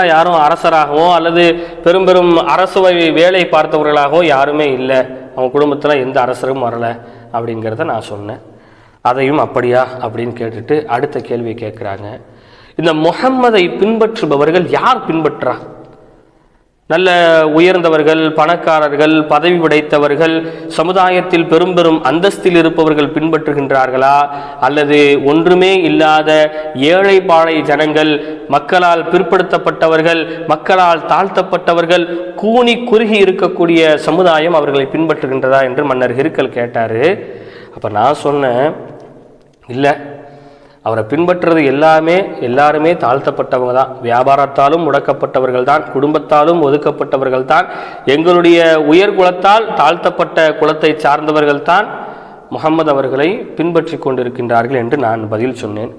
யாரும் அரசராகவோ அல்லது பெரும் பெரும் அரசுவை வேலை பார்த்தவர்களாகவோ யாருமே இல்லை. அவங்க குடும்பத்தில் எந்த அரசரும் வரல அப்படிங்கிறத நான் சொன்னேன். அதையும் அப்படியா அப்படின்னு கேட்டுட்டு அடுத்த கேள்வி கேட்குறாங்க. இந்த முஹம்மதை பின்பற்றுபவர்கள் யார் பின்பற்றா? நல்ல உயர்ந்தவர்கள் பணக்காரர்கள் பதவி படைத்தவர்கள் சமுதாயத்தில் பெரும் பெரும் அந்தஸ்தில் இருப்பவர்கள் பின்பற்றுகின்றார்களா? அல்லது ஒன்றுமே இல்லாத ஏழை பாழை ஜனங்கள் மக்களால் பிற்படுத்தப்பட்டவர்கள் மக்களால் தாழ்த்தப்பட்டவர்கள் கூனி குறுகி இருக்கக்கூடிய சமுதாயம் அவர்களை பின்பற்றுகின்றதா என்று மன்னர் ஹிருக்கல் கேட்டார். அப்போ நான் சொன்னேன் இல்லை அவரை பின்பற்றுறது எல்லாமே எல்லாருமே தாழ்த்தப்பட்டவங்க தான். வியாபாரத்தாலும் முடக்கப்பட்டவர்கள் தான் குடும்பத்தாலும் ஒதுக்கப்பட்டவர்கள் தான். எங்களுடைய உயர் குலத்தால் தாழ்த்தப்பட்ட குலத்தை சார்ந்தவர்கள் தான் முகமது அவர்களை பின்பற்றி கொண்டிருக்கின்றார்கள் என்று நான் பதில் சொன்னேன்.